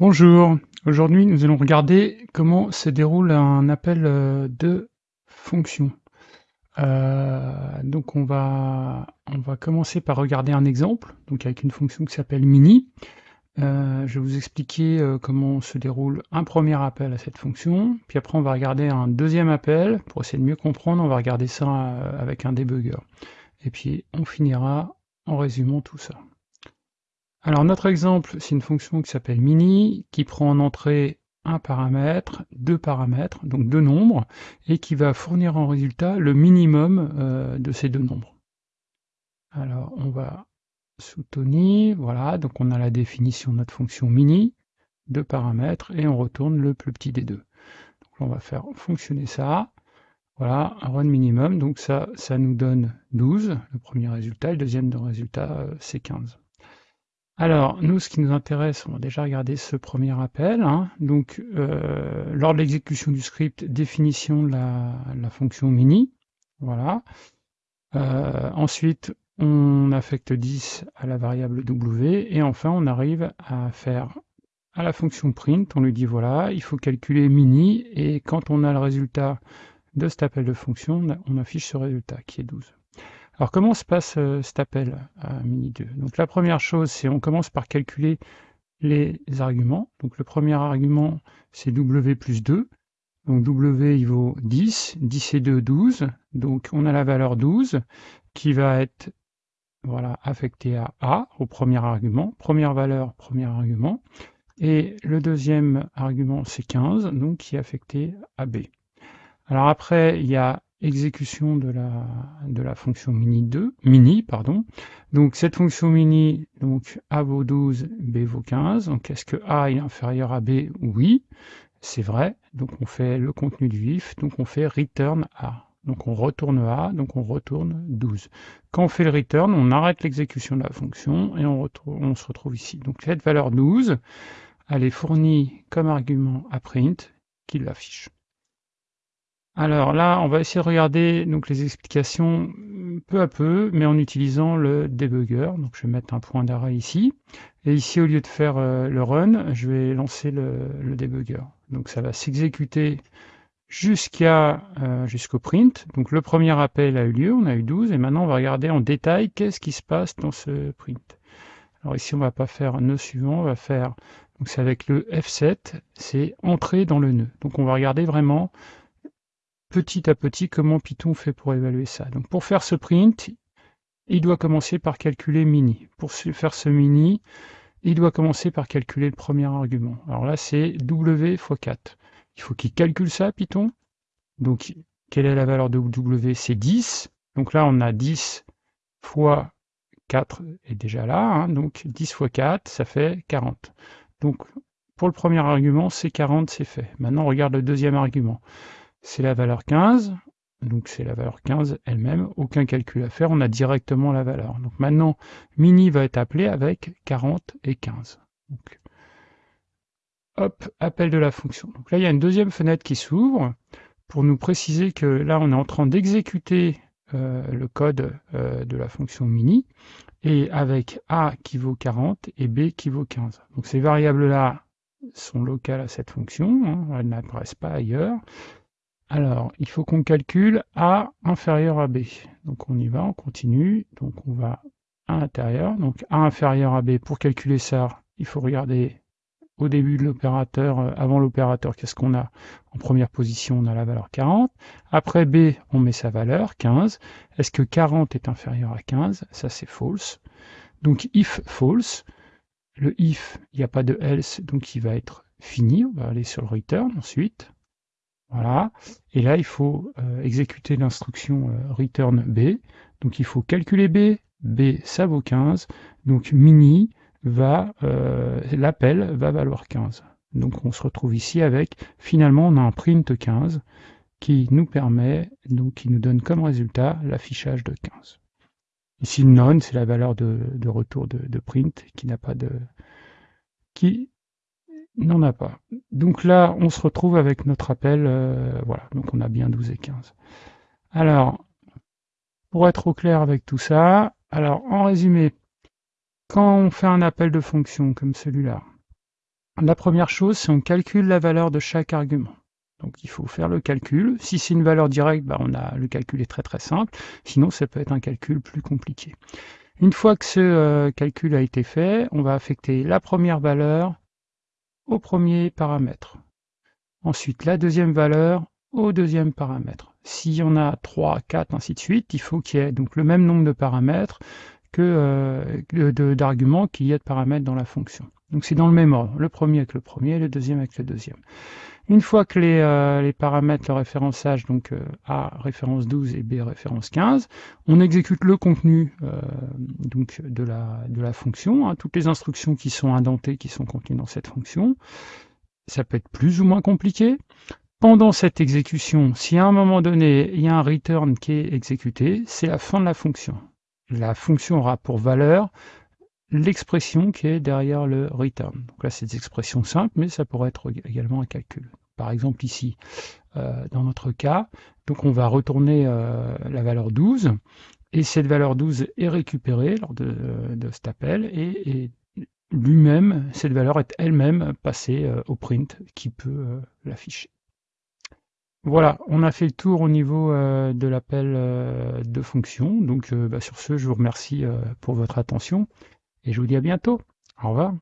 Bonjour, aujourd'hui nous allons regarder comment se déroule un appel euh, de fonction. Euh, donc on va, on va commencer par regarder un exemple, donc avec une fonction qui s'appelle mini. Euh, je vais vous expliquer comment se déroule un premier appel à cette fonction, puis après on va regarder un deuxième appel, pour essayer de mieux comprendre, on va regarder ça avec un debugger. Et puis on finira en résumant tout ça. Alors notre exemple, c'est une fonction qui s'appelle mini, qui prend en entrée un paramètre, deux paramètres, donc deux nombres, et qui va fournir en résultat le minimum euh, de ces deux nombres. Alors on va soutenir, voilà, donc on a la définition de notre fonction mini, deux paramètres, et on retourne le plus petit des deux. Donc on va faire fonctionner ça, voilà, un run minimum, donc ça, ça nous donne 12, le premier résultat, le deuxième résultat, euh, c'est 15. Alors, nous, ce qui nous intéresse, on va déjà regarder ce premier appel. Hein. Donc, euh, lors de l'exécution du script, définition de la, fonction mini. Voilà. Euh, ensuite, on affecte 10 à la variable w. Et enfin, on arrive à faire à la fonction print, on lui dit voilà, il faut calculer mini. Et quand on a le résultat de cet appel de fonction, on affiche ce résultat qui est 12. Alors comment se passe euh, cet appel à mini2 Donc la première chose, c'est on commence par calculer les arguments. Donc le premier argument, c'est w plus 2. Donc w, il vaut 10. 10 et 2, 12. Donc on a la valeur 12 qui va être voilà, affectée à a, au premier argument. Première valeur, premier argument. Et le deuxième argument, c'est 15, donc qui est affecté à b. Alors après, il y a exécution de la, de la fonction mini 2, mini, pardon. Donc cette fonction mini, donc A vaut 12, B vaut 15. Donc est-ce que A est inférieur à B? Oui, c'est vrai. Donc on fait le contenu du if, donc on fait return A. Donc on retourne A, donc on retourne 12. Quand on fait le return, on arrête l'exécution de la fonction et on, on se retrouve ici. Donc cette valeur 12, elle est fournie comme argument à print qui l'affiche. Alors là, on va essayer de regarder donc, les explications peu à peu, mais en utilisant le debugger. Donc je vais mettre un point d'arrêt ici. Et ici, au lieu de faire euh, le run, je vais lancer le, debugger. Donc ça va s'exécuter euh, jusqu'au print. Donc le premier appel a eu lieu, on a eu 12, et maintenant on va regarder en détail qu'est-ce qui se passe dans ce print. Alors ici, on va pas faire nœud suivant, on va faire, donc c'est avec le F7, c'est entrer dans le nœud. Donc on va regarder vraiment petit à petit comment Python fait pour évaluer ça. Donc pour faire ce print, il doit commencer par calculer mini. Pour faire ce mini, il doit commencer par calculer le premier argument. Alors là, c'est W x 4. Il faut qu'il calcule ça, Python. Donc, quelle est la valeur de W? C'est 10. Donc là, on a 10 fois 4 est déjà là. Hein. Donc 10 fois 4, ça fait 40. Donc, pour le premier argument, c'est 40, c'est fait. Maintenant, on regarde le deuxième argument c'est la valeur 15, donc c'est la valeur 15 elle-même, aucun calcul à faire, on a directement la valeur. Donc maintenant, mini va être appelé avec 40 et 15. Donc, hop, appel de la fonction. Donc là, il y a une deuxième fenêtre qui s'ouvre pour nous préciser que là, on est en train d'exécuter euh, le code euh, de la fonction mini, et avec A qui vaut 40 et B qui vaut 15. Donc ces variables-là sont locales à cette fonction, hein, elles n'apparaissent pas ailleurs, alors, il faut qu'on calcule A inférieur à B. Donc on y va, on continue. Donc on va à l'intérieur. Donc A inférieur à B, pour calculer ça, il faut regarder au début de l'opérateur, euh, avant l'opérateur, qu'est-ce qu'on a En première position, on a la valeur 40. Après B, on met sa valeur, 15. Est-ce que 40 est inférieur à 15 Ça, c'est false. Donc if false, le if, il n'y a pas de else, donc il va être fini. On va aller sur le return ensuite. Voilà. Et là, il faut euh, exécuter l'instruction euh, return B. Donc il faut calculer B. B, ça vaut 15. Donc mini va, euh, l'appel va valoir 15. Donc on se retrouve ici avec, finalement, on a un print 15 qui nous permet, donc qui nous donne comme résultat l'affichage de 15. Ici, none, c'est la valeur de, retour de, de, print qui n'a pas de, qui n'en a pas. Donc là, on se retrouve avec notre appel, euh, voilà, donc on a bien 12 et 15. Alors, pour être au clair avec tout ça, alors en résumé, quand on fait un appel de fonction comme celui-là, la première chose, c'est on calcule la valeur de chaque argument. Donc il faut faire le calcul. Si c'est une valeur directe, bah, on a, le calcul est très très simple. Sinon, ça peut être un calcul plus compliqué. Une fois que ce euh, calcul a été fait, on va affecter la première valeur au premier paramètre. Ensuite, la deuxième valeur au deuxième paramètre. S'il y en a 3, 4, ainsi de suite, il faut qu'il y ait donc le même nombre de paramètres que euh, d'arguments qu'il y a de paramètres dans la fonction. Donc c'est dans le même ordre, le premier avec le premier, le deuxième avec le deuxième. Une fois que les, euh, paramètres, le référençage, donc euh, A référence 12 et B référence 15, on exécute le contenu donc de la, de la fonction, hein, toutes les instructions qui sont indentées, qui sont contenues dans cette fonction. Ça peut être plus ou moins compliqué. Pendant cette exécution, si à un moment donné, il y a un return qui est exécuté, c'est la fin de la fonction. La fonction aura pour valeur l'expression qui est derrière le return. Donc là, c'est des expressions simples, mais ça pourrait être également un calcul. Par exemple, ici, euh, dans notre cas, donc on va retourner euh, la valeur 12, et cette valeur 12 est récupérée lors de, cet appel, et, lui-même, cette valeur est elle-même passée euh, au print qui peut l'afficher. Voilà, on a fait le tour au niveau euh, de l'appel euh, de fonction. Donc euh, bah, sur ce, je vous remercie pour votre attention et je vous dis à bientôt. Au revoir.